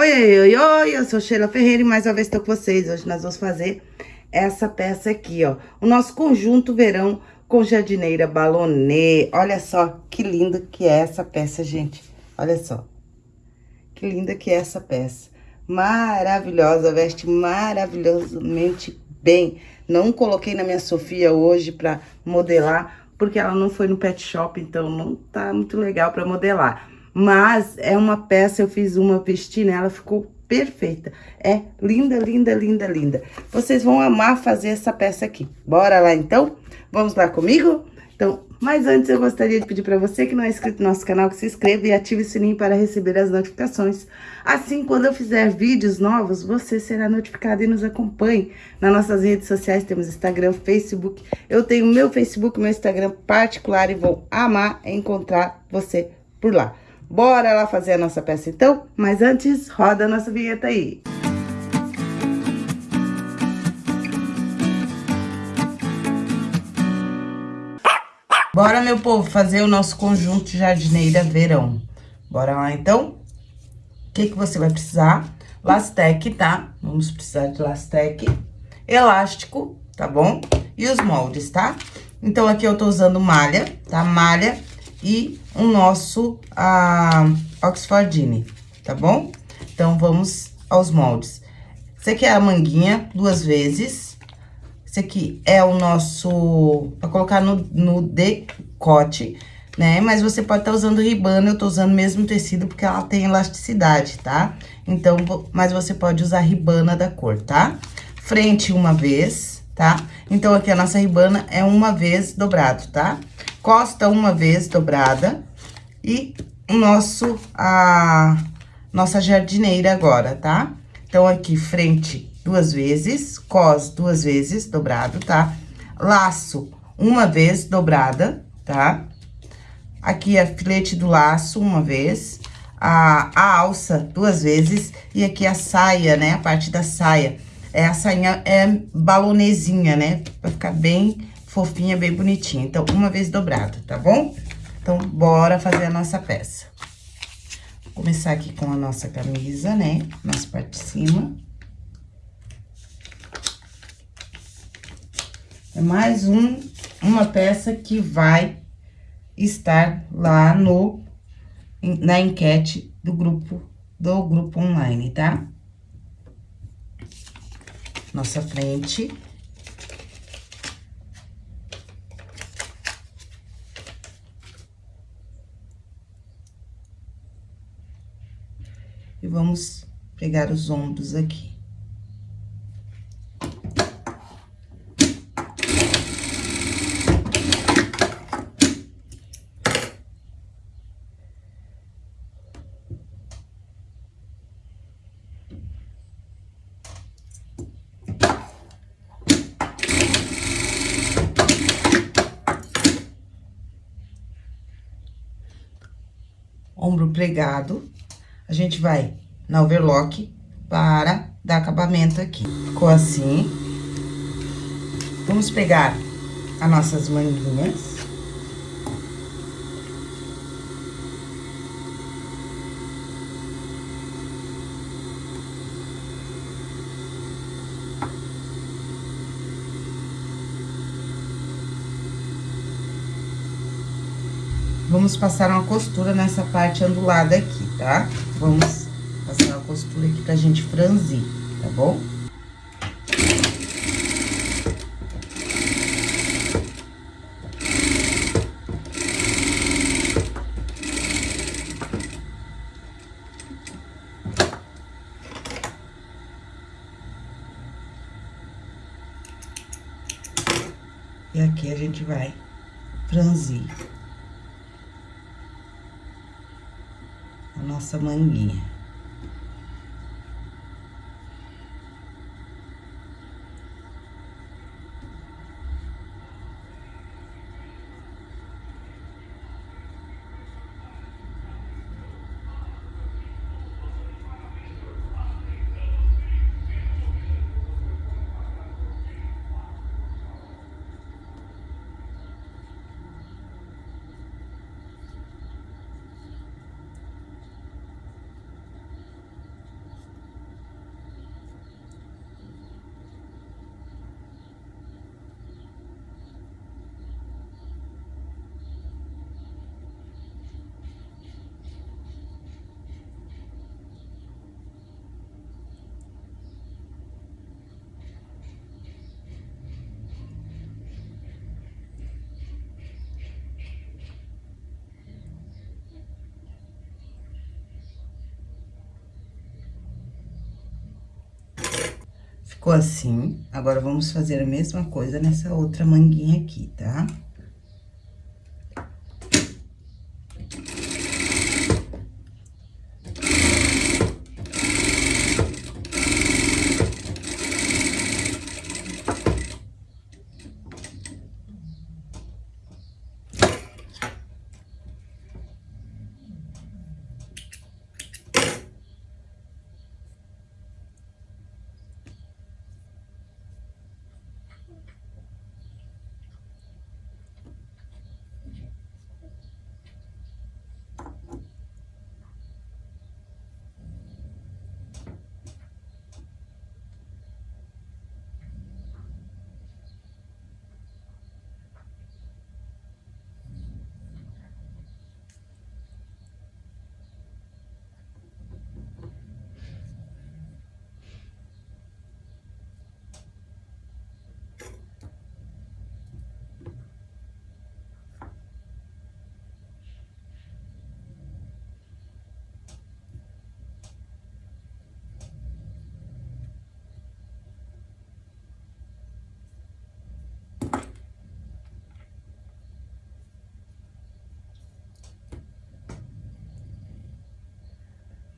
Oi, oi, oi, oi, eu sou Sheila Ferreira e mais uma vez estou com vocês. Hoje nós vamos fazer essa peça aqui, ó. O nosso conjunto verão com jardineira balonê. Olha só que linda que é essa peça, gente. Olha só. Que linda que é essa peça. Maravilhosa, veste maravilhosamente bem. Não coloquei na minha Sofia hoje pra modelar, porque ela não foi no pet shop, então não tá muito legal pra modelar. Mas é uma peça, eu fiz uma, vesti nela, ficou perfeita. É linda, linda, linda, linda. Vocês vão amar fazer essa peça aqui. Bora lá, então? Vamos lá comigo? Então, mas antes eu gostaria de pedir para você que não é inscrito no nosso canal, que se inscreva e ative o sininho para receber as notificações. Assim, quando eu fizer vídeos novos, você será notificado e nos acompanhe. Nas nossas redes sociais temos Instagram, Facebook. Eu tenho meu Facebook, meu Instagram particular e vou amar encontrar você por lá. Bora lá fazer a nossa peça então? Mas antes, roda a nossa vinheta aí. Bora, meu povo, fazer o nosso conjunto jardineira verão. Bora lá, então? O que que você vai precisar? Lastec, tá? Vamos precisar de lastec, elástico, tá bom? E os moldes, tá? Então, aqui eu tô usando malha, tá? Malha e o nosso a Oxfordine, tá bom? Então, vamos aos moldes. Esse aqui é a manguinha, duas vezes. Esse aqui é o nosso... Pra colocar no, no decote, né? Mas você pode estar tá usando ribana, eu tô usando mesmo tecido porque ela tem elasticidade, tá? Então, mas você pode usar ribana da cor, tá? Frente uma vez, tá? Então, aqui a nossa ribana é uma vez dobrado, tá? Costa uma vez dobrada e o nosso, a nossa jardineira agora, tá? Então, aqui, frente duas vezes, cos duas vezes dobrado, tá? Laço uma vez dobrada, tá? Aqui, a filete do laço uma vez, a, a alça duas vezes e aqui a saia, né? A parte da saia. É, a sainha é balonezinha, né? Pra ficar bem fofinha, bem bonitinha. Então, uma vez dobrado, tá bom? Então, bora fazer a nossa peça. Vou começar aqui com a nossa camisa, né? Nossa parte de cima. É mais um, uma peça que vai estar lá no, na enquete do grupo, do grupo online, tá? Nossa frente. E vamos pegar os ombros aqui. ombro pregado, a gente vai na overlock para dar acabamento aqui. Ficou assim. Vamos pegar as nossas manguinhas. Vamos passar uma costura nessa parte ondulada aqui, tá? Vamos passar uma costura aqui pra gente franzir, tá bom? Manguinha. Ficou assim. Agora, vamos fazer a mesma coisa nessa outra manguinha aqui, tá?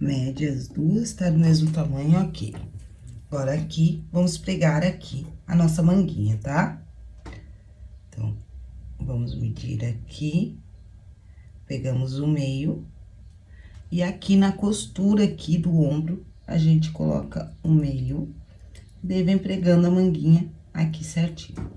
Mede as duas, tá do mesmo tamanho aqui. Agora, aqui, vamos pregar aqui a nossa manguinha, tá? Então, vamos medir aqui, pegamos o meio, e aqui na costura aqui do ombro, a gente coloca o meio, daí vem pregando a manguinha aqui certinho.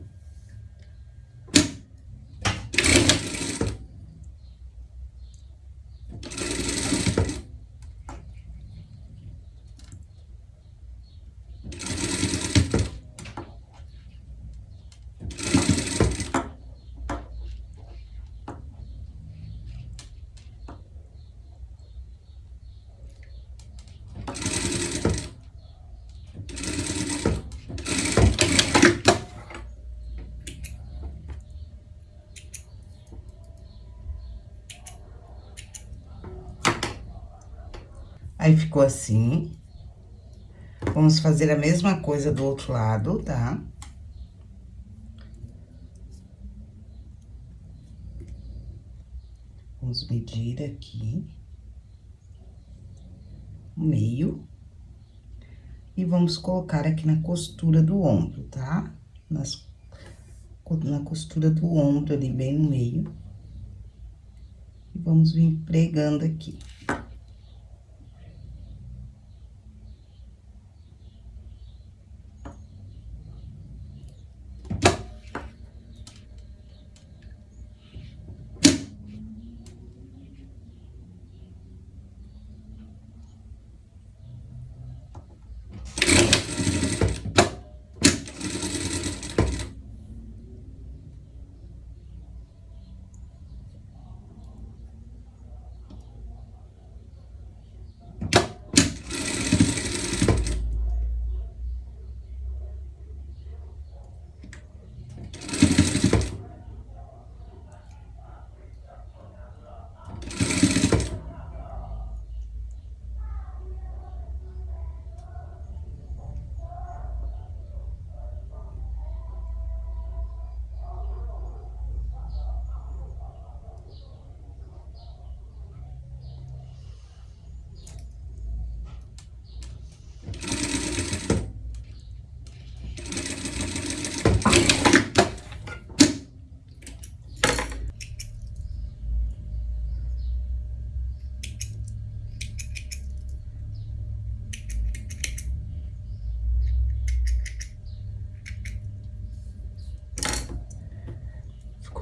Aí, ficou assim. Vamos fazer a mesma coisa do outro lado, tá? Vamos medir aqui. O meio. E vamos colocar aqui na costura do ombro, tá? Nas, na costura do ombro ali, bem no meio. E vamos vir pregando aqui.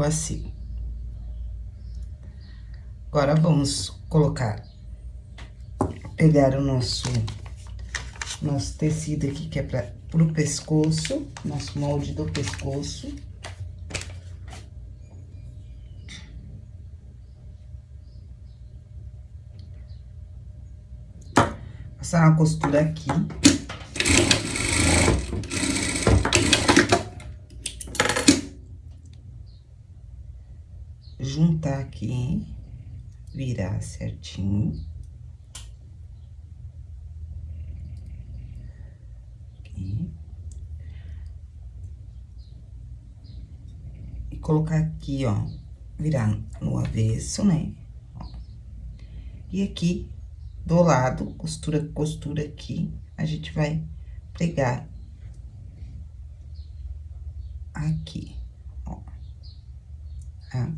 Ficou assim. Agora, vamos colocar, pegar o nosso, nosso tecido aqui, que é para pro pescoço, nosso molde do pescoço. Passar uma costura aqui. virar certinho. Aqui. E colocar aqui, ó, virar no avesso, né? E aqui, do lado, costura, costura aqui, a gente vai pregar aqui, ó, tá?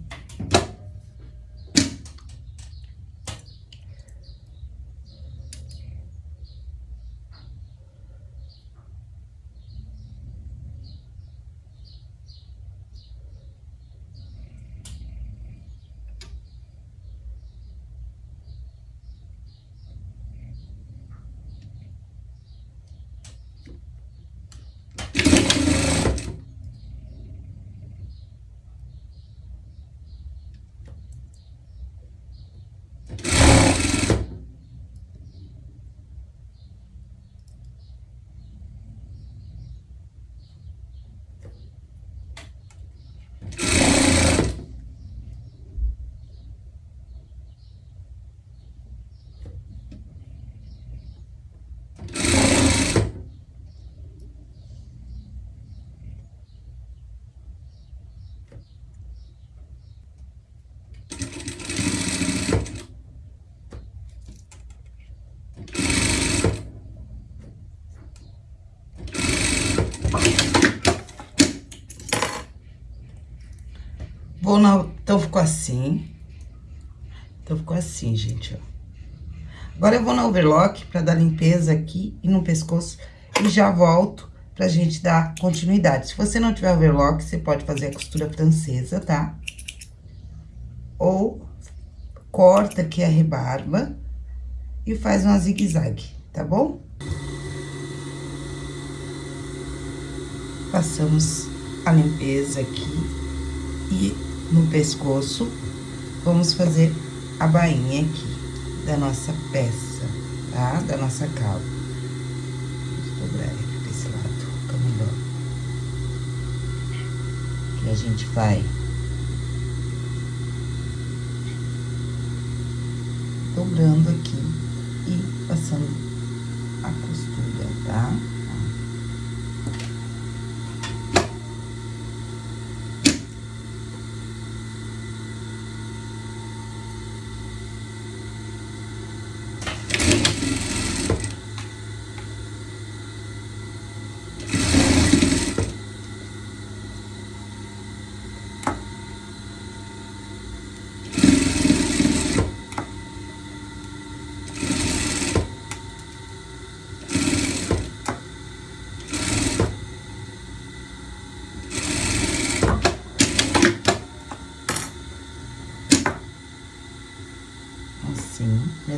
Vou na... Então, ficou assim. Então, ficou assim, gente, ó. Agora, eu vou na overlock pra dar limpeza aqui e no pescoço. E já volto pra gente dar continuidade. Se você não tiver overlock, você pode fazer a costura francesa, tá? Ou corta aqui a rebarba e faz uma zigue-zague, tá bom? Passamos a limpeza aqui e no pescoço, vamos fazer a bainha aqui da nossa peça, tá? Da nossa. Vou dobrar aqui desse lado, fica melhor. Que a gente vai dobrando aqui e passando a costura, tá?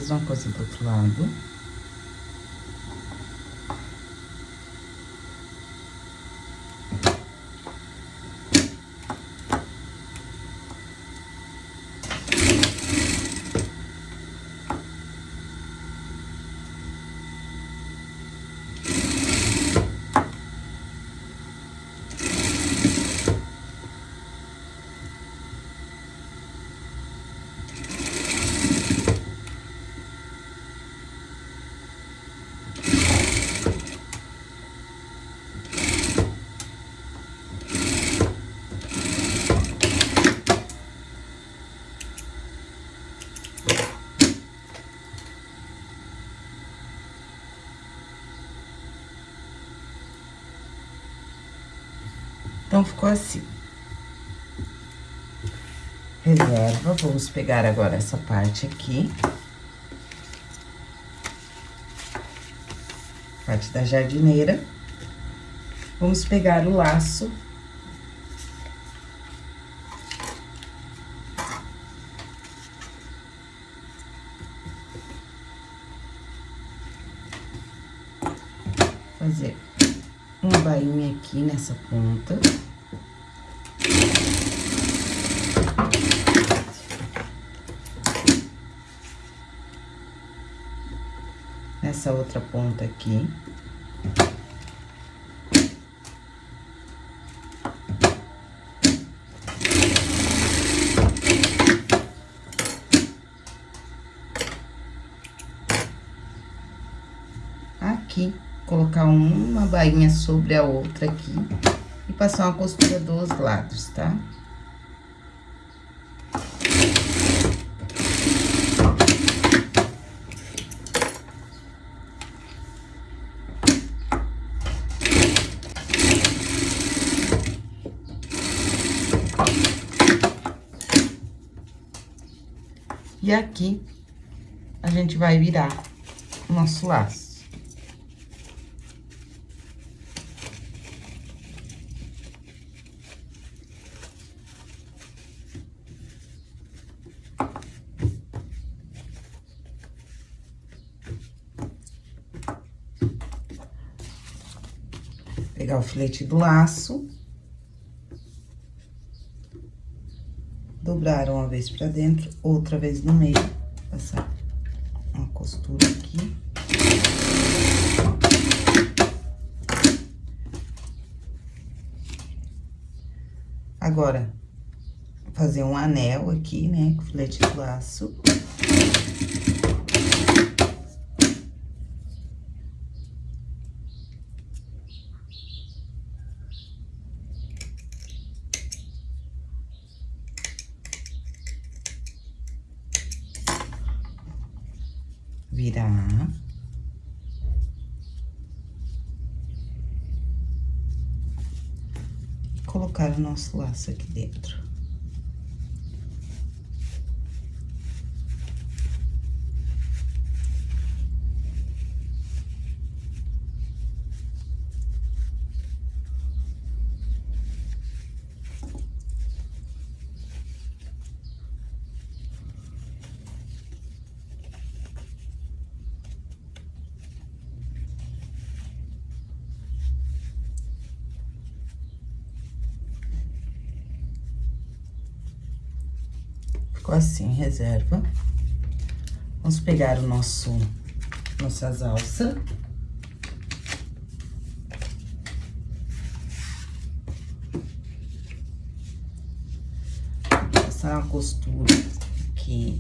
Mesma coisa do outro lado. Ficou assim. Reserva, vamos pegar agora essa parte aqui. Parte da jardineira. Vamos pegar o laço. Fazer uma bainha aqui nessa ponta. Nessa outra ponta aqui. Aqui colocar uma bainha sobre a outra aqui e passar uma costura dos lados, tá? E aqui, a gente vai virar o nosso laço. Pegar o filete do laço. Dobrar uma vez pra dentro, outra vez no meio, passar uma costura aqui. Agora, fazer um anel aqui, né, com filete do laço. virar. Colocar o nosso laço aqui dentro. Ficou assim, reserva. Vamos pegar o nosso, nossas alças. Passar uma costura aqui.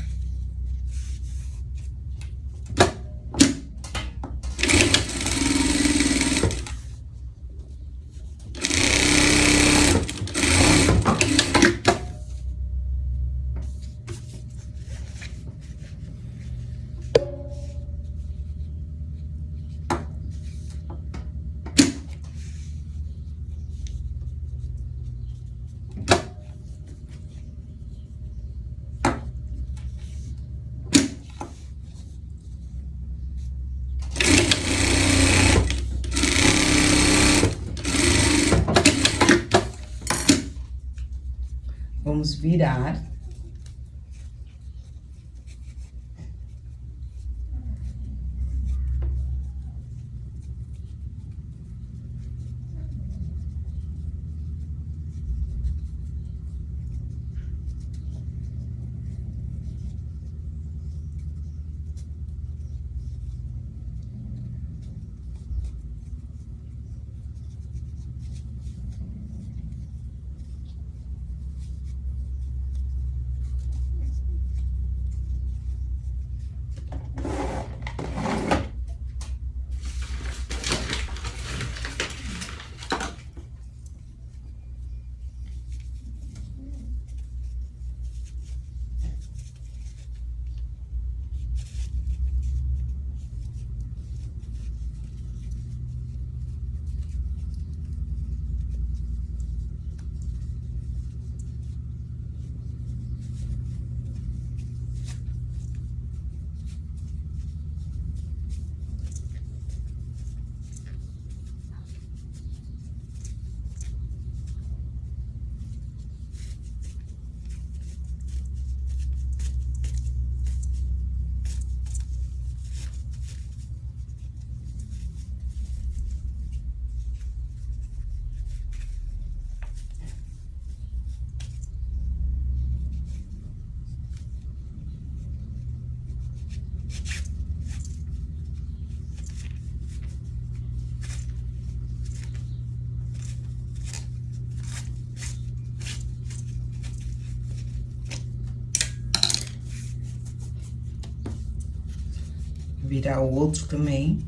Virar o outro também.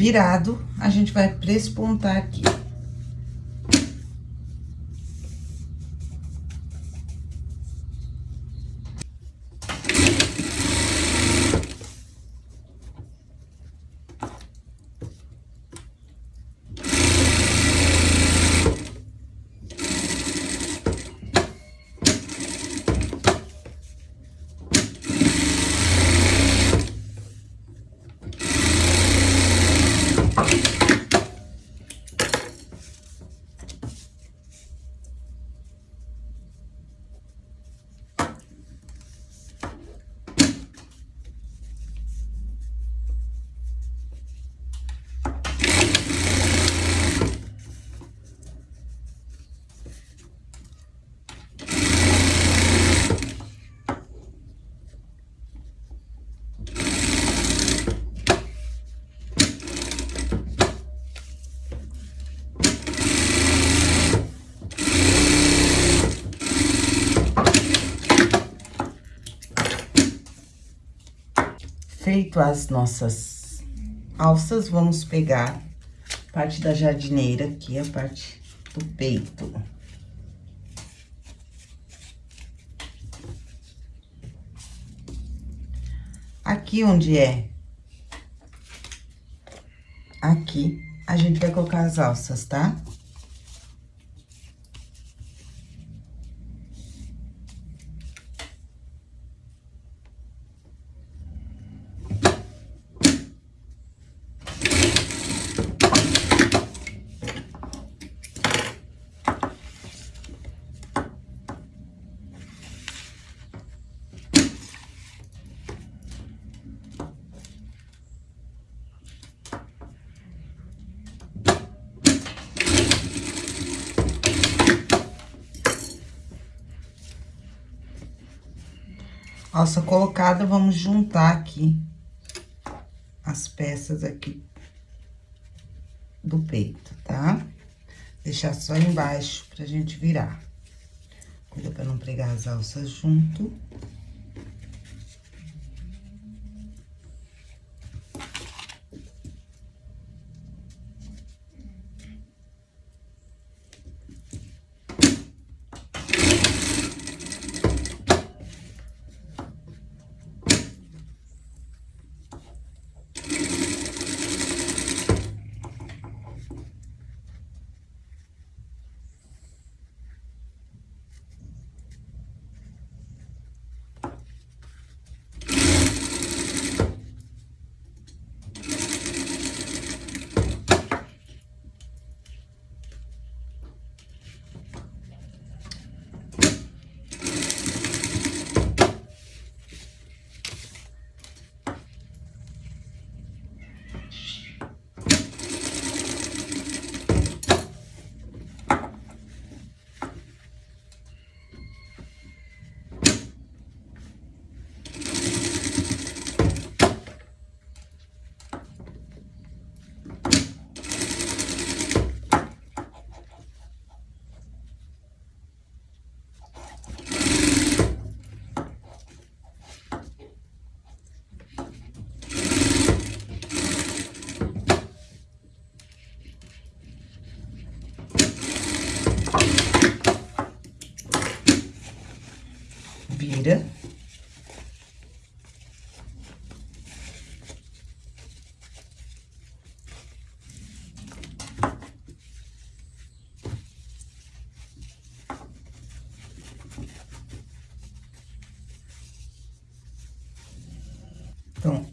Virado, a gente vai prespontar aqui. Feito as nossas alças, vamos pegar parte da jardineira aqui, a parte do peito. Aqui onde é, aqui, a gente vai colocar as alças, tá? Tá? Alça colocada, vamos juntar aqui as peças aqui do peito, tá? Deixar só embaixo pra gente virar. Cuida pra não pregar as alças junto.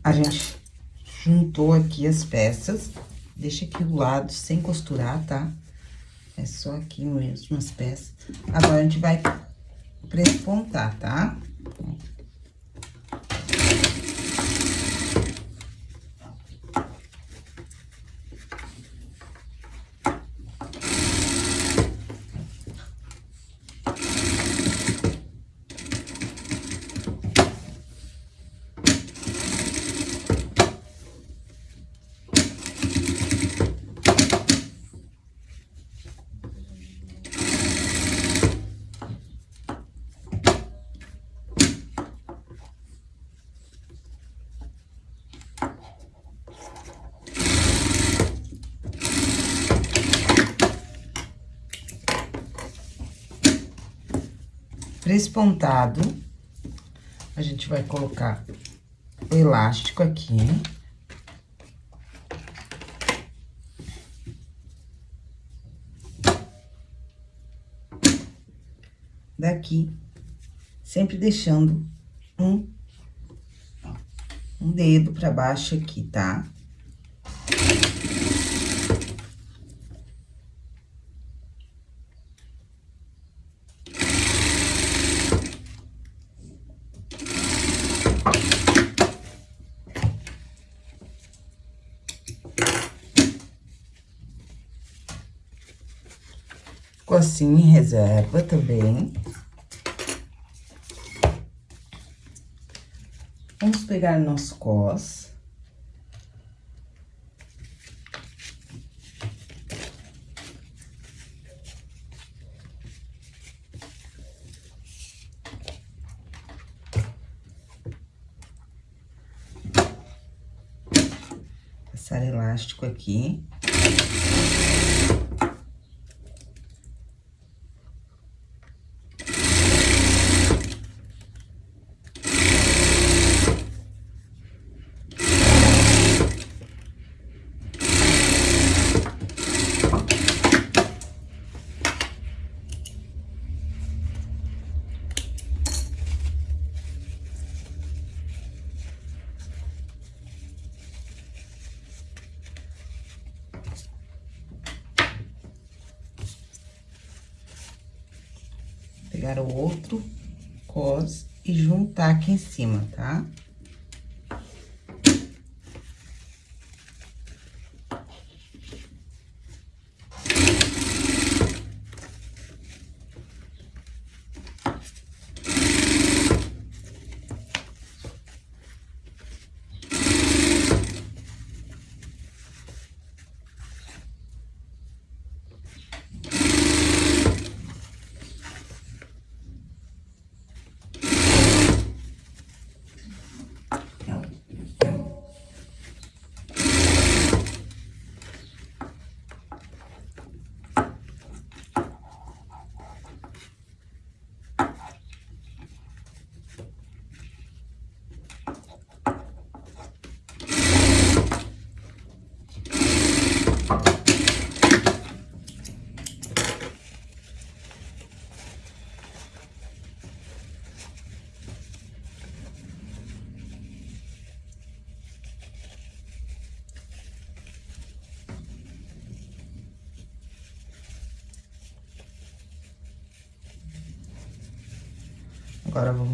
A gente juntou aqui as peças, deixa aqui do lado sem costurar, tá? É só aqui mesmo as peças. Agora, a gente vai prespontar, tá? Frespontado. A gente vai colocar o elástico aqui. Daqui, sempre deixando um, um dedo pra baixo aqui, tá? Ficou assim em reserva também. Vamos pegar nosso cos. Passar elástico aqui. Pegar o outro cos e juntar aqui em cima, tá? Agora,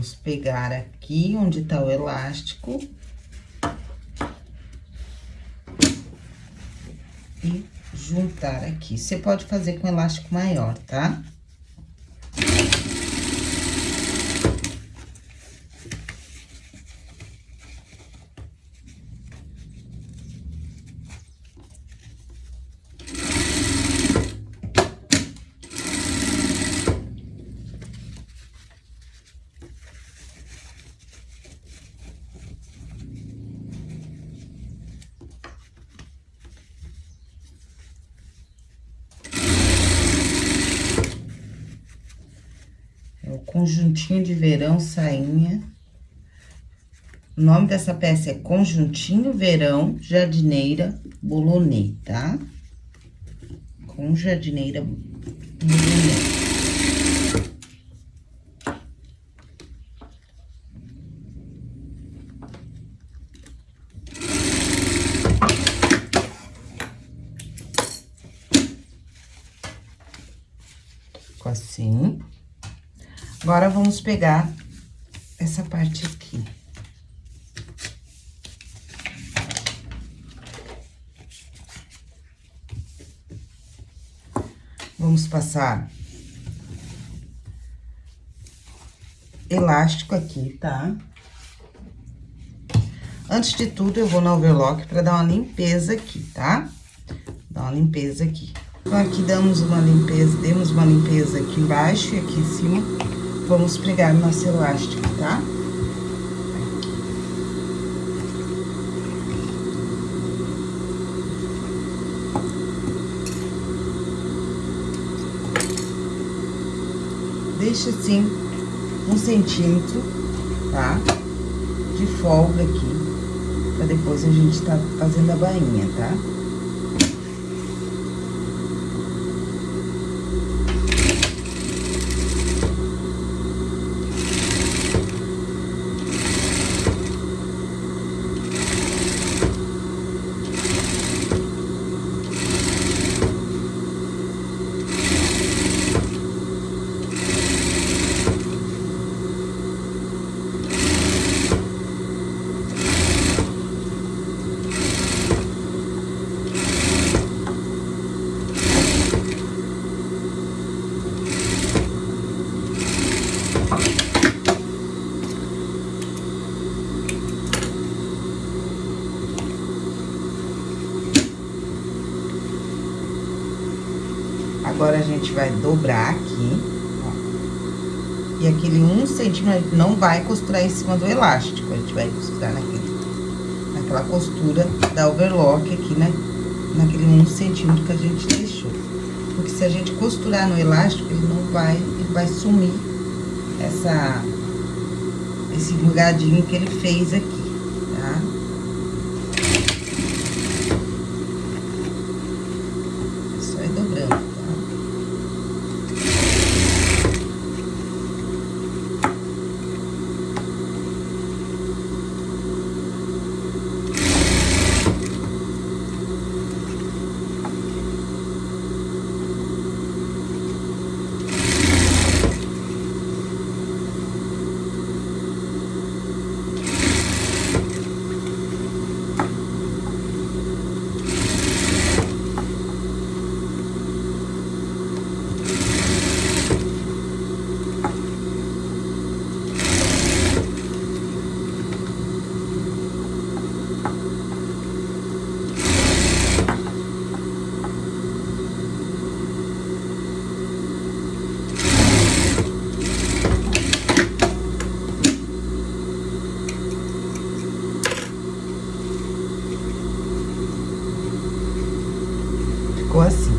vamos pegar aqui onde tá o elástico. E juntar aqui. Você pode fazer com elástico maior, tá? Conjuntinho de verão, sainha. O nome dessa peça é Conjuntinho Verão Jardineira Bolonê, tá? Com jardineira Bolonê. assim. Agora, vamos pegar essa parte aqui. Vamos passar elástico aqui, tá? Antes de tudo, eu vou no overlock pra dar uma limpeza aqui, tá? Dar uma limpeza aqui. Então, aqui damos uma limpeza, demos uma limpeza aqui embaixo e aqui em cima Vamos pregar nosso elástico, tá? Deixa assim, um centímetro, tá? De folga aqui, pra depois a gente tá fazendo a bainha, tá? Agora, a gente vai dobrar aqui, ó. E aquele um centímetro não vai costurar em cima do elástico, a gente vai costurar naquele, naquela costura da overlock aqui, né? Naquele um centímetro que a gente deixou. Porque se a gente costurar no elástico, ele não vai, ele vai sumir essa, esse lugadinho que ele fez aqui, tá? ficou assim.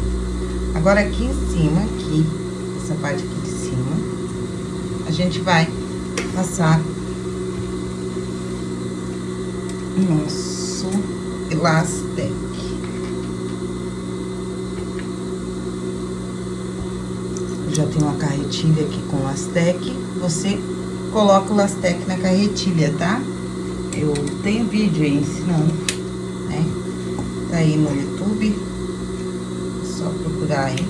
Agora, aqui em cima, aqui, essa parte aqui de cima, a gente vai passar nosso elastec. Já tem uma carretilha aqui com lastec, você coloca o lastec na carretilha, tá? Eu tenho vídeo aí ensinando, né? Tá aí no YouTube, só procurar aí,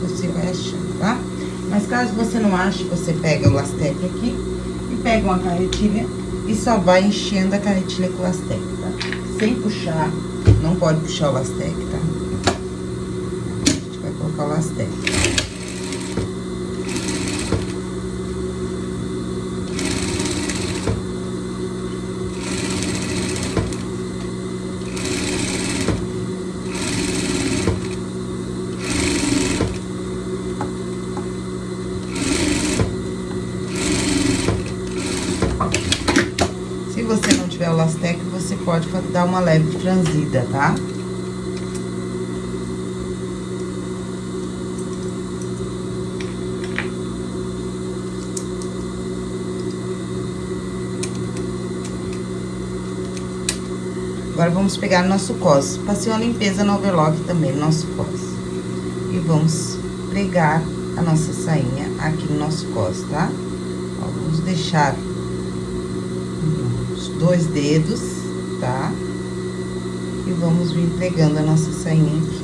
você vai achando, tá? Mas caso você não ache, você pega o lastec aqui e pega uma carretilha e só vai enchendo a carretilha com o lastec, tá? Sem puxar, não pode puxar o lastec, tá? A gente vai colocar o lastec. Se você não tiver o lastec, você pode dar uma leve franzida, tá? Agora, vamos pegar nosso cos. Passei uma limpeza no overlock também, no nosso cos. E vamos pregar a nossa sainha aqui no nosso cos, tá? Ó, vamos deixar os dois dedos, tá? E vamos vir pregando a nossa sainha aqui.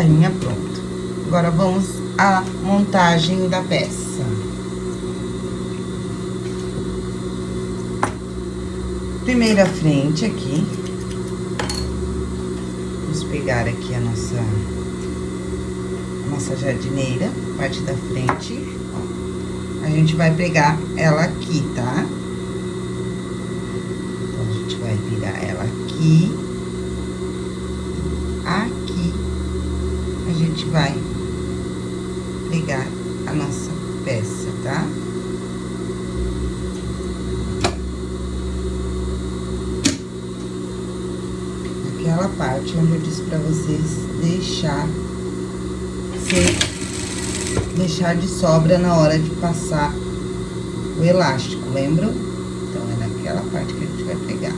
Sainha pronta. Agora, vamos à montagem da peça. Primeira frente aqui. Vamos pegar aqui a nossa, a nossa jardineira, parte da frente. A gente vai pegar ela aqui, tá? Então, a gente vai virar ela aqui. Aqui, a gente vai pegar a nossa peça, tá? Aquela parte onde eu disse pra vocês deixar sem deixar de sobra na hora de passar o elástico, lembram? Então, é naquela parte que a gente vai pegar.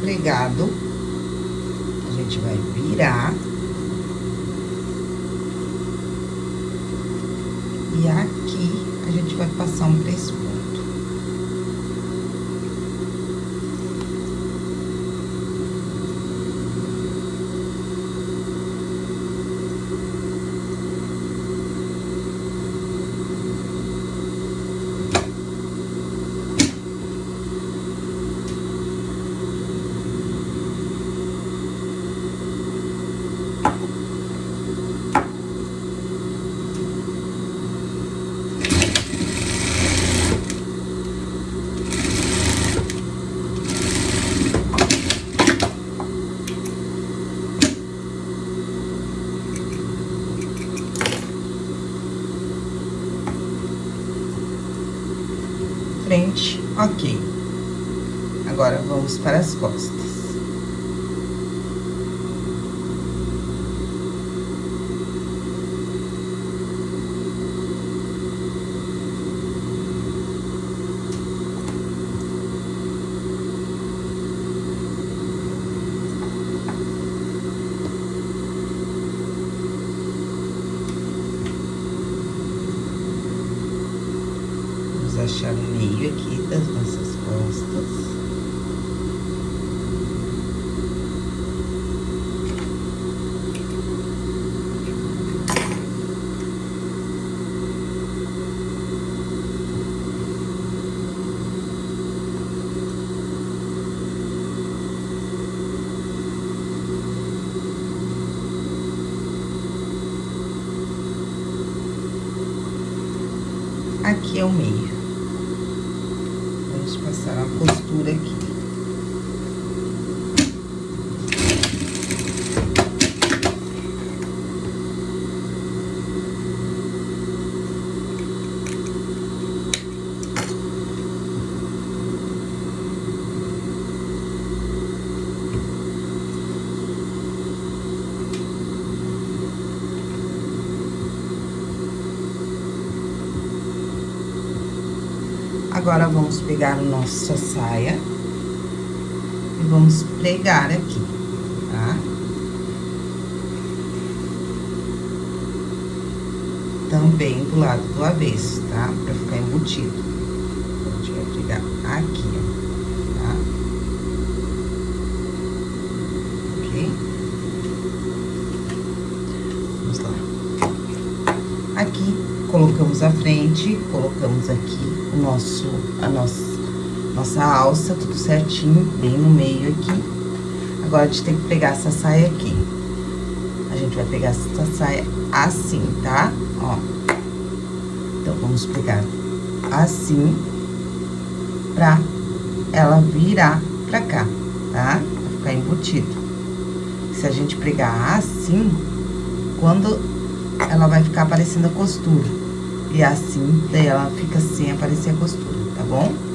pregado, a gente vai virar. E aqui, a gente vai passar um três frente, ok. Vamos para as costas. achar o meio aqui das nossas costas. aqui é o meio passar uma costura aqui. Agora, vamos pegar a nossa saia e vamos pregar aqui, tá? Também do lado do avesso, tá? Pra ficar embutido. Então, a gente vai pregar aqui, ó, tá? Ok? Vamos lá. Aqui, colocamos a frente, colocamos aqui o nosso, a nossa, nossa alça, tudo certinho, bem no meio aqui. Agora, a gente tem que pegar essa saia aqui. A gente vai pegar essa saia assim, tá? Ó. Então, vamos pegar assim, pra ela virar pra cá, tá? Pra ficar embutido. Se a gente pregar assim, quando ela vai ficar aparecendo a costura. E assim, daí ela fica sem aparecer a costura, tá bom?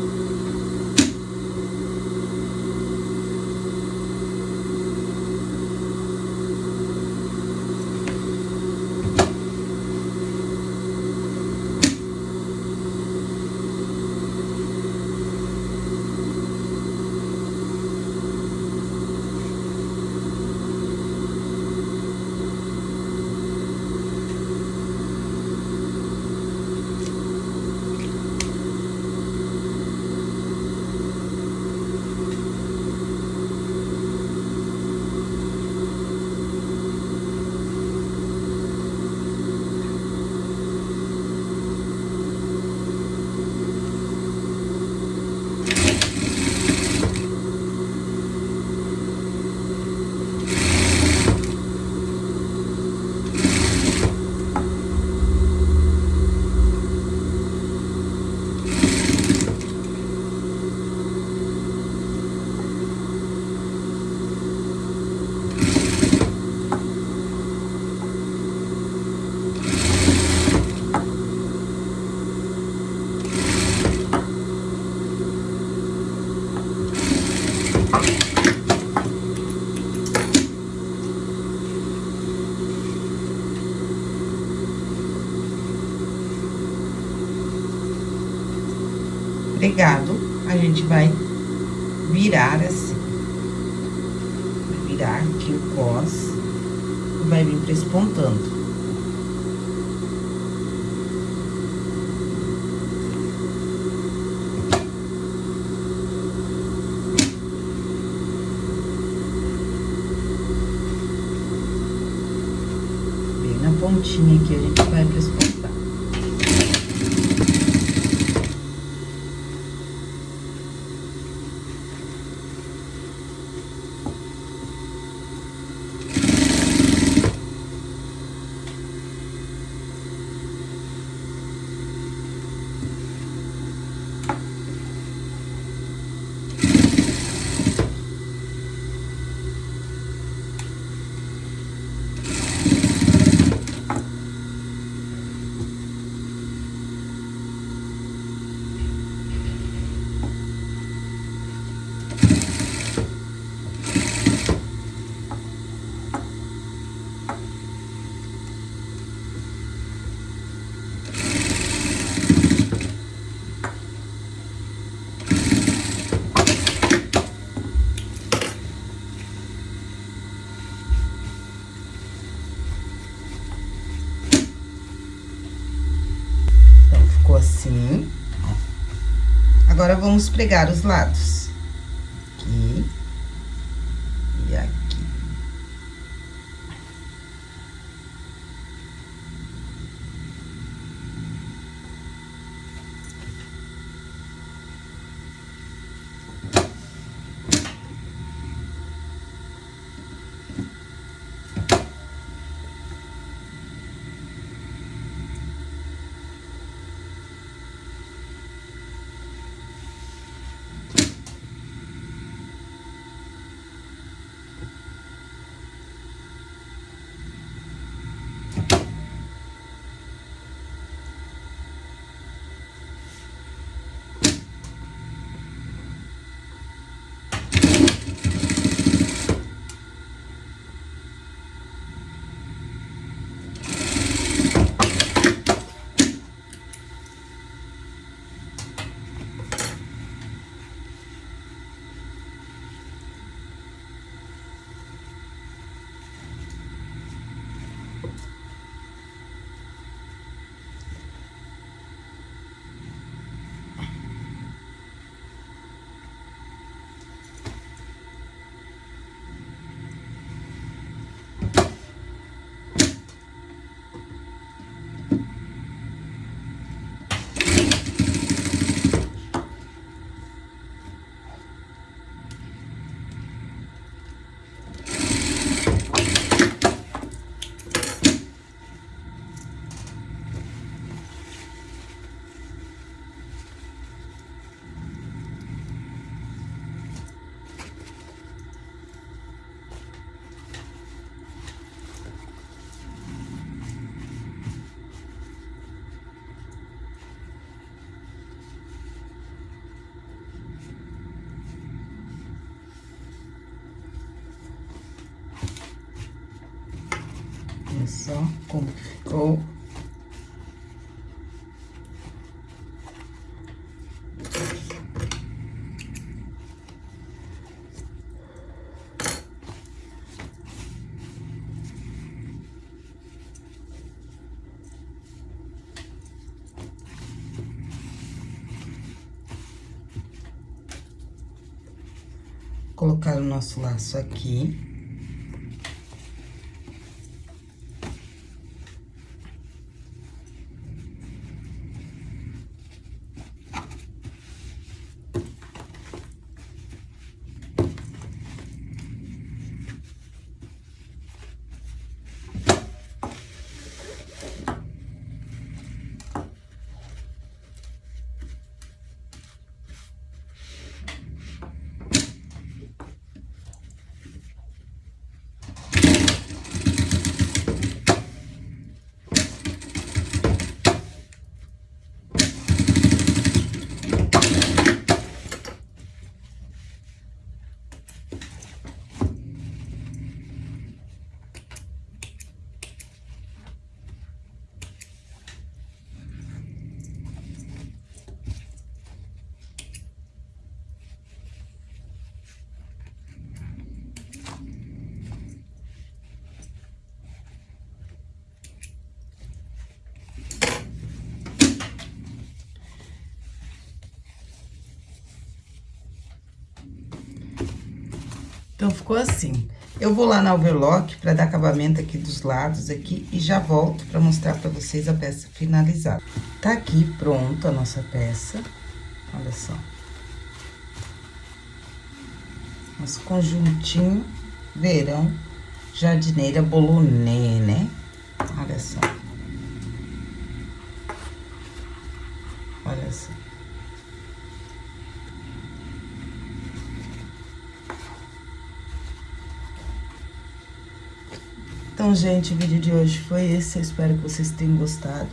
A gente vai virar assim. Vai virar aqui o cos vai vir prespontando. pontinha aqui, a gente vai prespontar. assim. Agora, vamos pregar os lados. Colocar o nosso laço aqui. Então, ficou assim. Eu vou lá na overlock pra dar acabamento aqui dos lados aqui e já volto pra mostrar pra vocês a peça finalizada. Tá aqui pronto a nossa peça. Olha só. Nosso conjuntinho verão jardineira bolonê, né? Olha só. Então, gente, o vídeo de hoje foi esse. Eu espero que vocês tenham gostado.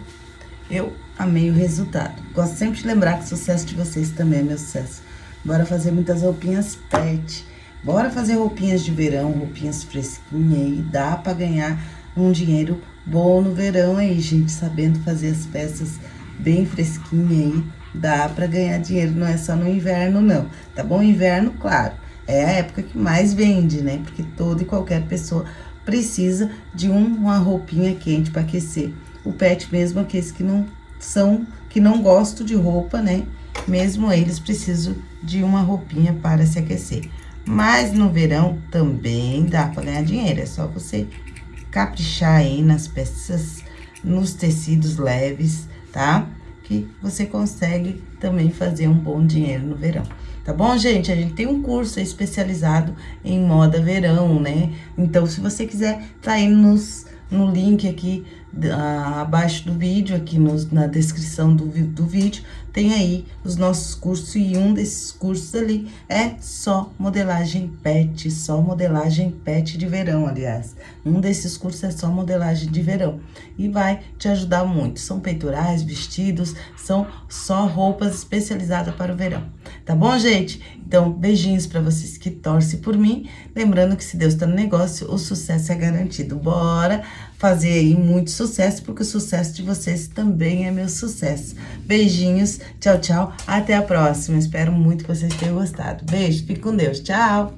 Eu amei o resultado. Gosto sempre de lembrar que o sucesso de vocês também é meu sucesso. Bora fazer muitas roupinhas pet. Bora fazer roupinhas de verão, roupinhas fresquinhas aí. Dá pra ganhar um dinheiro bom no verão aí, gente. Sabendo fazer as peças bem fresquinhas aí. Dá pra ganhar dinheiro, não é só no inverno, não. Tá bom? Inverno, claro. É a época que mais vende, né? Porque toda e qualquer pessoa precisa de uma roupinha quente para aquecer. O pet mesmo, aqueles que não são, que não gostam de roupa, né? Mesmo eles precisam de uma roupinha para se aquecer. Mas no verão também dá para ganhar dinheiro, é só você caprichar aí nas peças, nos tecidos leves, tá? Que você consegue também fazer um bom dinheiro no verão. Tá bom, gente? A gente tem um curso especializado em moda verão, né? Então, se você quiser, tá aí nos, no link aqui abaixo do vídeo, aqui nos, na descrição do, do vídeo, tem aí os nossos cursos e um desses cursos ali é só modelagem pet, só modelagem pet de verão, aliás. Um desses cursos é só modelagem de verão e vai te ajudar muito. São peitorais, vestidos, são só roupas especializadas para o verão. Tá bom, gente? Então, beijinhos para vocês que torcem por mim. Lembrando que se Deus tá no negócio, o sucesso é garantido. Bora fazer aí muito sucesso, porque o sucesso de vocês também é meu sucesso. Beijinhos, tchau, tchau. Até a próxima. Espero muito que vocês tenham gostado. Beijo, fique com Deus. Tchau!